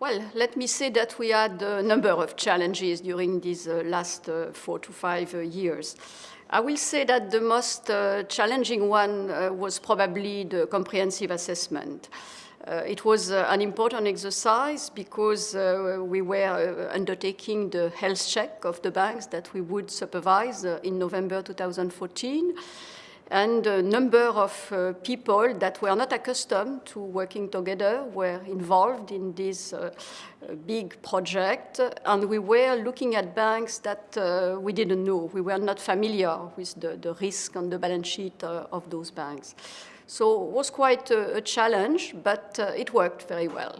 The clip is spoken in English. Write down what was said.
Well, let me say that we had a number of challenges during these uh, last uh, four to five uh, years. I will say that the most uh, challenging one uh, was probably the comprehensive assessment. Uh, it was an important exercise because we were undertaking the health check of the banks that we would supervise in November 2014 and a number of uh, people that were not accustomed to working together were involved in this uh, big project and we were looking at banks that uh, we didn't know. We were not familiar with the, the risk on the balance sheet uh, of those banks. So it was quite a, a challenge, but uh, it worked very well.